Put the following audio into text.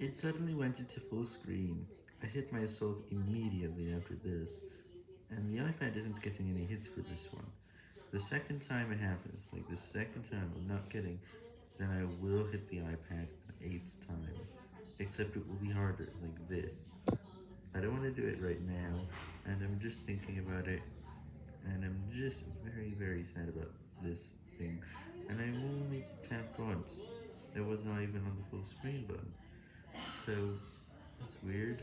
It suddenly went into full screen. I hit myself immediately after this, and the iPad isn't getting any hits for this one. The second time it happens, like the second time I'm not getting, then I will hit the iPad an eighth time, except it will be harder, like this. I don't want to do it right now, and I'm just thinking about it, and I'm just very, very sad about this thing, and I only tapped once. It was not even on the full screen button. So, that's weird.